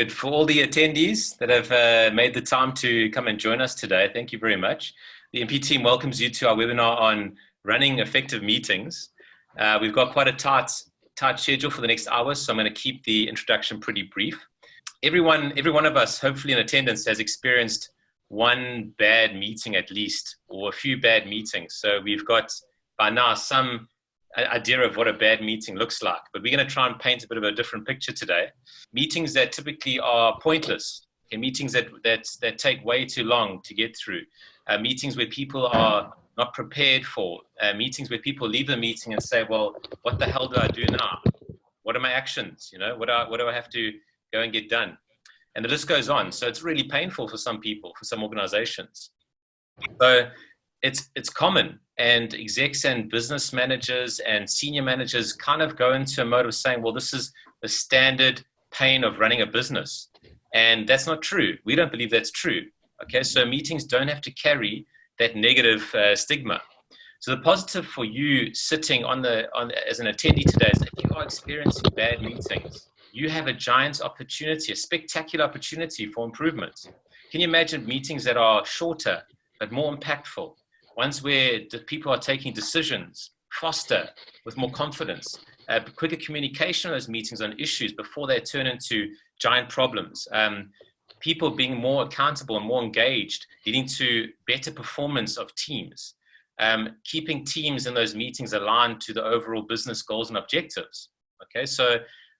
good. For all the attendees that have uh, made the time to come and join us today, thank you very much. The MP team welcomes you to our webinar on running effective meetings. Uh, we've got quite a tight, tight schedule for the next hour, so I'm going to keep the introduction pretty brief. Everyone, every one of us, hopefully in attendance, has experienced one bad meeting at least, or a few bad meetings. So we've got by now some idea of what a bad meeting looks like. But we're going to try and paint a bit of a different picture today. Meetings that typically are pointless, meetings that, that, that take way too long to get through, uh, meetings where people are not prepared for, uh, meetings where people leave the meeting and say, well, what the hell do I do now? What are my actions? You know, what, are, what do I have to go and get done? And the list goes on. So it's really painful for some people, for some organizations. So it's, it's common and execs and business managers and senior managers kind of go into a mode of saying, well, this is the standard pain of running a business. And that's not true. We don't believe that's true. Okay, so meetings don't have to carry that negative uh, stigma. So the positive for you sitting on the on as an attendee today is that you are experiencing bad meetings. You have a giant opportunity, a spectacular opportunity for improvement. Can you imagine meetings that are shorter but more impactful? Ones where the people are taking decisions faster, with more confidence, uh, quicker communication of those meetings on issues before they turn into giant problems. Um, people being more accountable and more engaged, leading to better performance of teams. Um, keeping teams in those meetings aligned to the overall business goals and objectives. Okay, so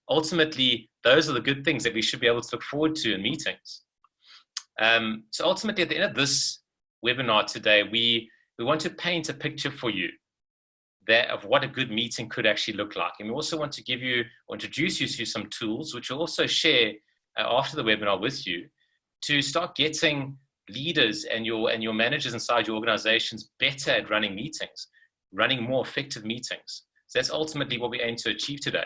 ultimately, those are the good things that we should be able to look forward to in meetings. Um, so ultimately, at the end of this webinar today, we we want to paint a picture for you that of what a good meeting could actually look like. And we also want to give you or introduce you to some tools, which we'll also share uh, after the webinar with you to start getting leaders and your, and your managers inside your organizations better at running meetings, running more effective meetings. So that's ultimately what we aim to achieve today.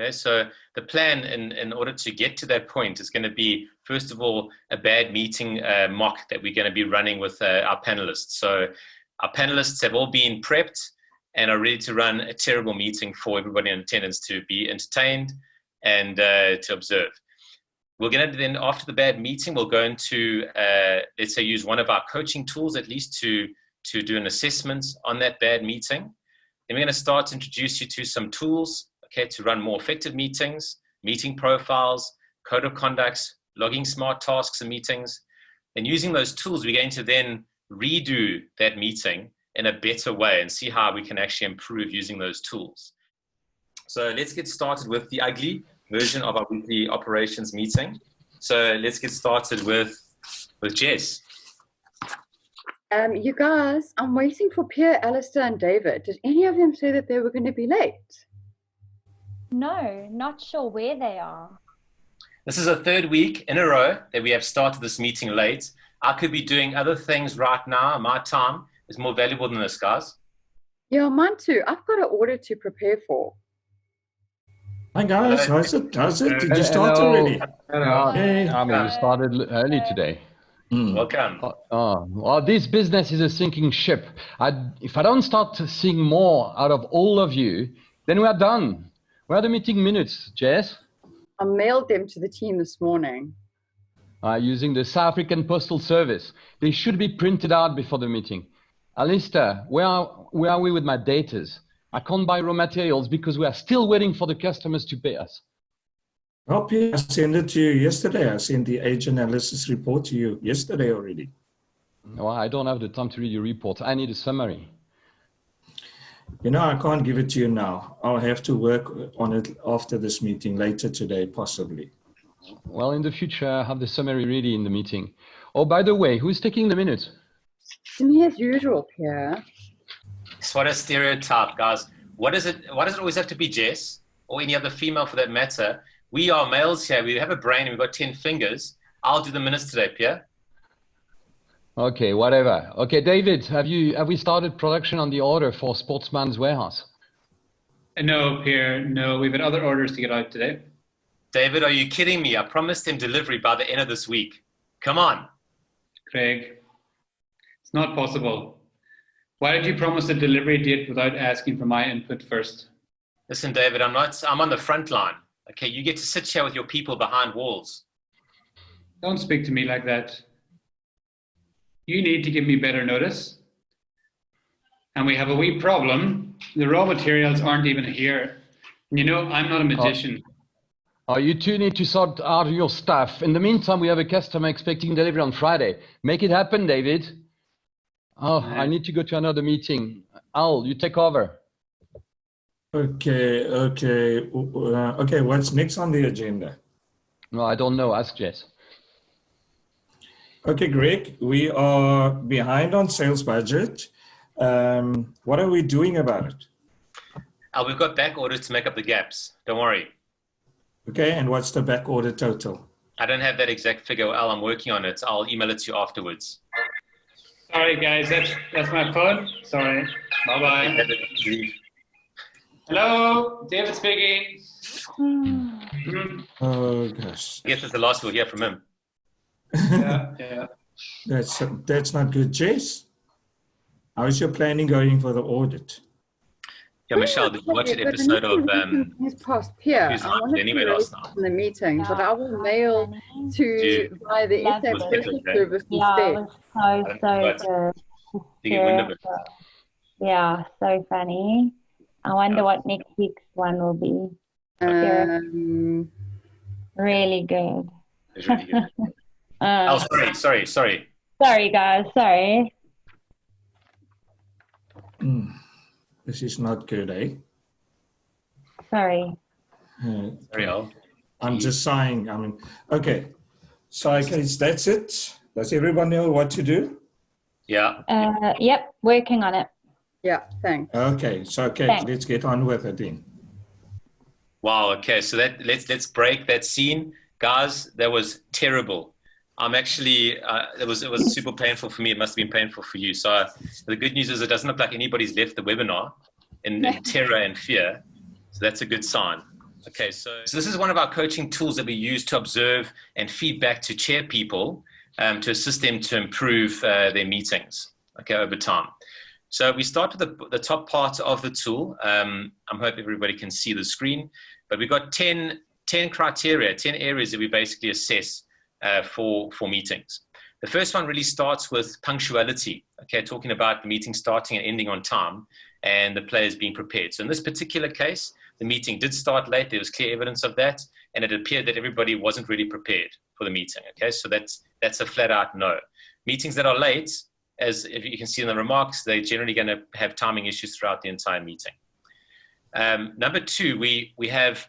Okay, so the plan in, in order to get to that point is going to be, first of all, a bad meeting uh, mock that we're going to be running with uh, our panelists. So our panelists have all been prepped and are ready to run a terrible meeting for everybody in attendance to be entertained and uh, to observe. We're going to then, after the bad meeting, we'll go into, uh, let's say, use one of our coaching tools at least to, to do an assessment on that bad meeting. Then we're going to start to introduce you to some tools okay, to run more effective meetings, meeting profiles, code of conducts, logging smart tasks and meetings. And using those tools, we're going to then redo that meeting in a better way and see how we can actually improve using those tools. So let's get started with the ugly version of our weekly operations meeting. So let's get started with, with Jess. Um, you guys, I'm waiting for Pierre, Alistair, and David. Did any of them say that they were going to be late? No, not sure where they are. This is a third week in a row that we have started this meeting late. I could be doing other things right now. My time is more valuable than this, guys. Yeah, mine too. I've got an order to prepare for. Hi guys, how's it? How's it? Did you start Hello. already? Hello. Hey. I mean, we started early today. Mm. Welcome. Uh, uh, well, this business is a sinking ship. I, if I don't start seeing more out of all of you, then we are done. Where are the meeting minutes, Jess? I mailed them to the team this morning. Uh, using the South African Postal Service. They should be printed out before the meeting. Alistair, where are, where are we with my datas? I can't buy raw materials because we are still waiting for the customers to pay us. Oh, I sent it to you yesterday. I sent the age analysis report to you yesterday already. Well, I don't have the time to read your report. I need a summary. You know, I can't give it to you now. I'll have to work on it after this meeting later today, possibly. Well, in the future, have the summary ready in the meeting. Oh, by the way, who's taking the minutes? Me as usual, Pierre. It's what a stereotype, guys. What is it? Why does it always have to be Jess or any other female for that matter? We are males here. We have a brain and we've got 10 fingers. I'll do the minutes today, Pierre. Okay, whatever. Okay, David, have you have we started production on the order for Sportsman's Warehouse? Uh, no, Pierre, no. We've had other orders to get out today. David, are you kidding me? I promised him delivery by the end of this week. Come on. Craig, it's not possible. Why did you promise a delivery date without asking for my input first? Listen, David, I'm not. I'm on the front line. Okay, you get to sit here with your people behind walls. Don't speak to me like that. You need to give me better notice. And we have a wee problem. The raw materials aren't even here. You know, I'm not a magician. Oh, you two need to sort out your stuff. In the meantime, we have a customer expecting delivery on Friday. Make it happen, David. Oh, I need to go to another meeting. Al, you take over. Okay, okay, uh, okay. What's next on the agenda? No, I don't know. Ask Jess. Okay, Greg, we are behind on sales budget. Um, what are we doing about it? Al, we've got back orders to make up the gaps. Don't worry. Okay, and what's the back order total? I don't have that exact figure, Al. I'm working on it. I'll email it to you afterwards. Sorry, guys. That's, that's my phone. Sorry. Bye bye. Hello, David speaking. Mm, Oh gosh, I guess that's the last we'll hear from him. Yeah, yeah. that's that's not good, Jess. How is your planning going for the audit? Yeah, Michelle, did you watch an But the episode of meeting um, is past Pierre. Who's I wanted anyway to last raise night? in the meeting, but I will mail to Dude. via the That SA was Postal. Service Yeah, it instead. was so, so But- good. to get wind of it? Yeah, so funny. I wonder Yeah. what next week's one will be. Um, Really good. It's really good. Oh, Uh, sorry, sorry, sorry. sorry, guys. Sorry. Hmm, This is not good, eh? Sorry. Uh, Sorry, I'm just sighing. I mean, okay. So I guess that's it. Does everyone know what to do? Yeah. Uh, yep, working on it. yeah, thanks. Okay, so okay, Thanks. let's get on with it then. Wow. Okay. So that let's let's break that scene, guys. That was terrible. I'm actually uh, it was it was super painful for me. It must have been painful for you. So uh, the good news is it doesn't look like anybody's left the webinar in, in terror and fear. So that's a good sign. Okay, so, so this is one of our coaching tools that we use to observe and feedback to chair people um, to assist them to improve uh, their meetings. Okay, over time. So we start with the, the top part of the tool. Um, I hope everybody can see the screen, but we've got 10, 10 criteria, 10 areas that we basically assess uh, for, for meetings. The first one really starts with punctuality, okay, talking about the meeting starting and ending on time and the players being prepared. So in this particular case, the meeting did start late. There was clear evidence of that, and it appeared that everybody wasn't really prepared for the meeting. Okay, so that's that's a flat out no. Meetings that are late, as if you can see in the remarks, they're generally going to have timing issues throughout the entire meeting. Um, number two, we we have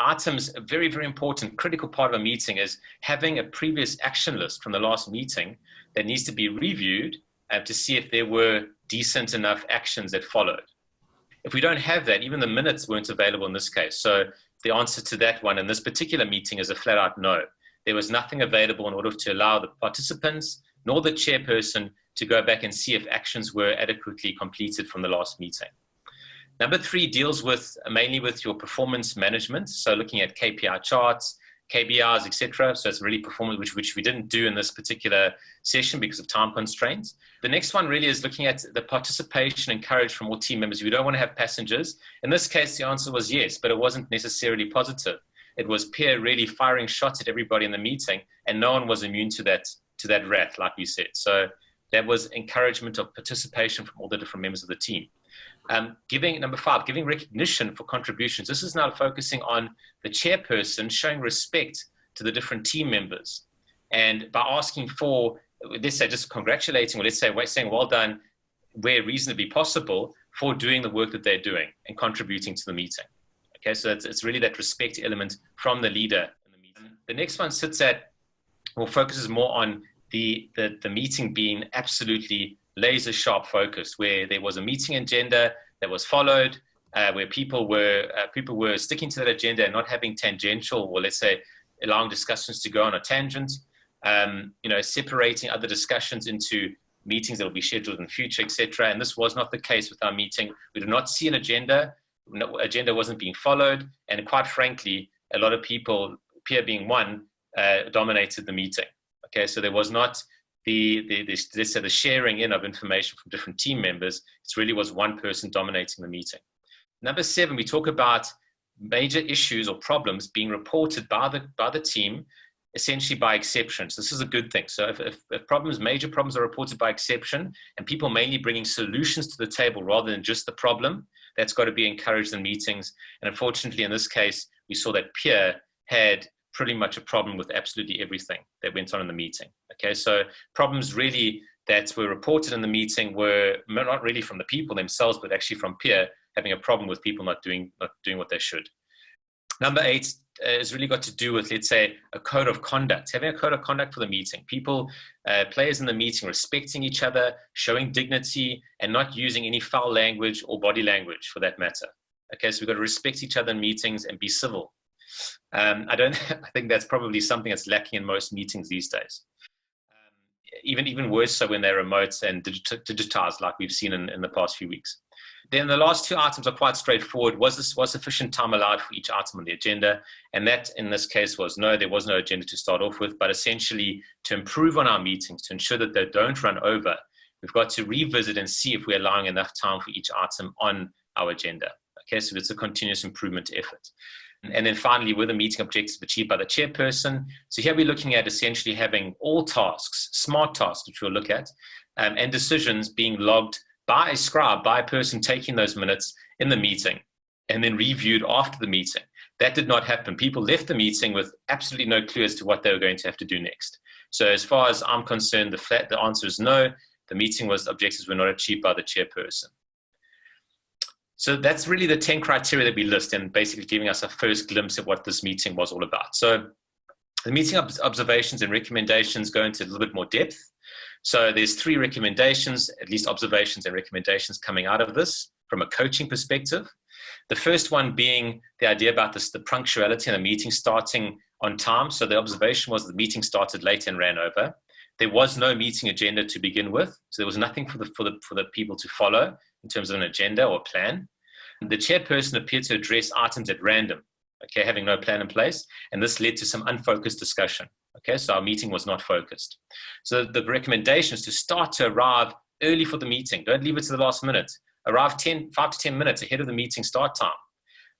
items. A very very important, critical part of a meeting is having a previous action list from the last meeting that needs to be reviewed uh, to see if there were decent enough actions that followed. If we don't have that, even the minutes weren't available in this case. So the answer to that one in this particular meeting is a flat out no. There was nothing available in order to allow the participants nor the chairperson to go back and see if actions were adequately completed from the last meeting. Number three deals with mainly with your performance management. So looking at KPI charts, KBRs, etc. So it's really performance, which, which we didn't do in this particular session because of time constraints. The next one really is looking at the participation encouraged from all team members. We don't want to have passengers. In this case, the answer was yes, but it wasn't necessarily positive. It was Pierre really firing shots at everybody in the meeting, and no one was immune to that to that wrath, like we said. So that was encouragement of participation from all the different members of the team. Um, giving number five, giving recognition for contributions. This is now focusing on the chairperson showing respect to the different team members, and by asking for, let's say, just congratulating, or let's say, saying well done, where reasonably possible, for doing the work that they're doing and contributing to the meeting. Okay, so it's, it's really that respect element from the leader. In the, meeting. the next one sits at, or focuses more on the, the, the meeting being absolutely laser sharp focused, where there was a meeting agenda that was followed, uh, where people were uh, people were sticking to that agenda and not having tangential, or let's say, allowing discussions to go on a tangent. Um, you know, separating other discussions into meetings that will be scheduled in the future, etc. And this was not the case with our meeting. We did not see an agenda. No, agenda wasn't being followed, and quite frankly, a lot of people, Pierre being one, uh, dominated the meeting. Okay, so there was not the, the, the, the sharing in of information from different team members. It really was one person dominating the meeting. Number seven, we talk about major issues or problems being reported by the, by the team essentially by exceptions. This is a good thing. So if, if, if, problems, major problems are reported by exception and people mainly bringing solutions to the table rather than just the problem, that's got to be encouraged in meetings. And unfortunately, in this case, we saw that Pierre had pretty much a problem with absolutely everything that went on in the meeting. Okay, so problems really that were reported in the meeting were not really from the people themselves, but actually from Pierre having a problem with people not doing, not doing what they should. Number eight uh, has really got to do with, let's say, a code of conduct, having a code of conduct for the meeting. People, uh, players in the meeting respecting each other, showing dignity, and not using any foul language or body language for that matter. Okay, so we've got to respect each other in meetings and be civil. Um, I don't, I think that's probably something that's lacking in most meetings these days. Um, even, even worse so when they're remote and digitized like we've seen in, in the past few weeks. Then the last two items are quite straightforward. Was this was sufficient time allowed for each item on the agenda? And that in this case was no, there was no agenda to start off with, but essentially to improve on our meetings, to ensure that they don't run over, we've got to revisit and see if we're allowing enough time for each item on our agenda. Okay, so it's a continuous improvement effort. And then finally, were the meeting objectives achieved by the chairperson? So here we're looking at essentially having all tasks, smart tasks, which we'll look at, um, and decisions being logged by a scribe, by a person taking those minutes in the meeting and then reviewed after the meeting. That did not happen. People left the meeting with absolutely no clue as to what they were going to have to do next. So as far as I'm concerned, the, flat, the answer is no. The meeting was, objectives were not achieved by the chairperson. So that's really the 10 criteria that we list and basically giving us a first glimpse of what this meeting was all about. So the meeting observations and recommendations go into a little bit more depth. So there's three recommendations, at least observations and recommendations coming out of this from a coaching perspective. The first one being the idea about this, the punctuality and the meeting starting on time. So the observation was the meeting started late and ran over. There was no meeting agenda to begin with. So there was nothing for the, for the, for the people to follow in terms of an agenda or plan. The chairperson appeared to address items at random, okay, having no plan in place. And this led to some unfocused discussion. Okay, so our meeting was not focused. So the recommendation is to start to arrive early for the meeting. Don't leave it to the last minute. Arrive 10, 5 to 10 minutes ahead of the meeting start time.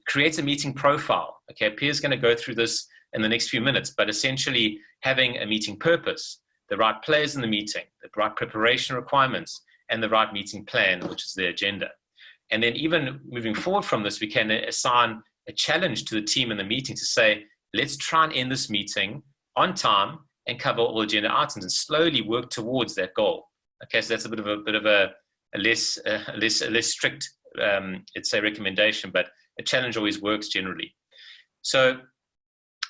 Create a meeting profile. Okay, Pierre's going to go through this in the next few minutes, but essentially having a meeting purpose, the right players in the meeting, the right preparation requirements, and the right meeting plan, which is the agenda. And then even moving forward from this, we can assign a challenge to the team in the meeting to say, let's try and end this meeting on time and cover all agenda items and slowly work towards that goal. Okay, so that's a bit of a bit of a, a less less a less strict um, let's say recommendation, but a challenge always works generally. So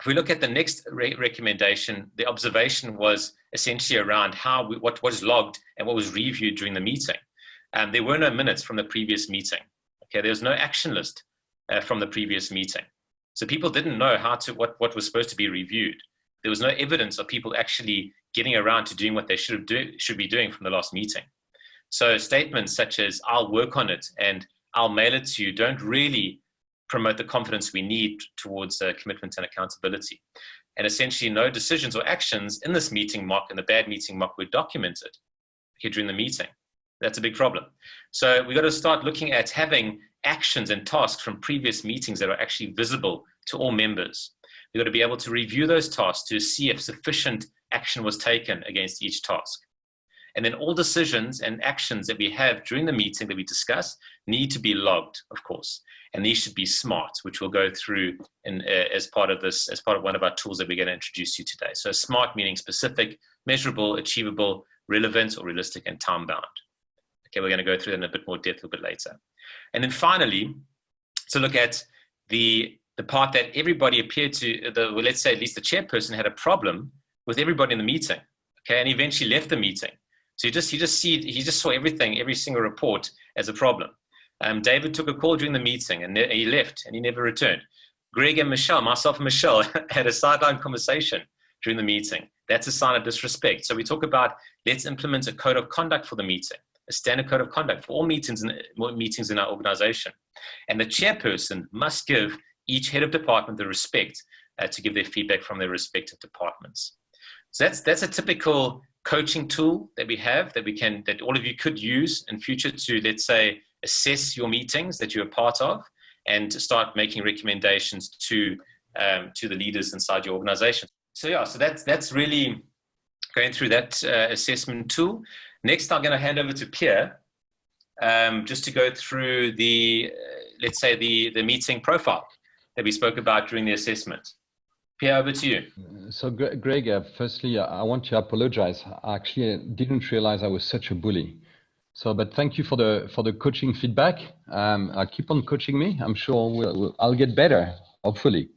if we look at the next re recommendation, the observation was essentially around how we, what was logged and what was reviewed during the meeting. Um, there were no minutes from the previous meeting. Okay, there was no action list uh, from the previous meeting. So people didn't know how to what, what was supposed to be reviewed there was no evidence of people actually getting around to doing what they should have do, should be doing from the last meeting. So statements such as "I'll work on it" and "I'll mail it to you" don't really promote the confidence we need towards uh, commitment and accountability. And essentially, no decisions or actions in this meeting mock and the bad meeting mock were documented here during the meeting. That's a big problem. So we've got to start looking at having actions and tasks from previous meetings that are actually visible to all members. We've got to be able to review those tasks to see if sufficient action was taken against each task. And then all decisions and actions that we have during the meeting that we discuss need to be logged, of course. And these should be smart, which we'll go through in, uh, as part of this, as part of one of our tools that we're going to introduce you today. So smart meaning specific, measurable, achievable, relevant or realistic and time bound. Okay, we're going to go through that in a bit more depth a little bit later. And then finally, to look at the the part that everybody appeared to, the, well, let's say at least the chairperson had a problem with everybody in the meeting, okay, and eventually left the meeting. So he just, he just see, he just saw everything, every single report as a problem. Um, David took a call during the meeting and he left and he never returned. Greg and Michelle, myself and Michelle, had a sideline conversation during the meeting. That's a sign of disrespect. So we talk about let's implement a code of conduct for the meeting, a standard code of conduct for all meetings in, meetings in our organization. And the chairperson must give each head of department the respect uh, to give their feedback from their respective departments. So that's, that's a typical coaching tool that we have that we can, that all of you could use in future to, let's say, assess your meetings that you're part of and start making recommendations to um, to the leaders inside your organization. So yeah, so that's that's really going through that uh, assessment tool. Next, I'm going to hand over to Pierre um, just to go through the, uh, let's say, the, the meeting profile that we spoke about during the assessment. Pierre, over to you. So, Greg, uh, firstly, I want to apologize. I actually didn't realize I was such a bully. So, but thank you for the for the coaching feedback. Um, I'll keep on coaching me. I'm sure we'll, we'll, I'll get better, hopefully.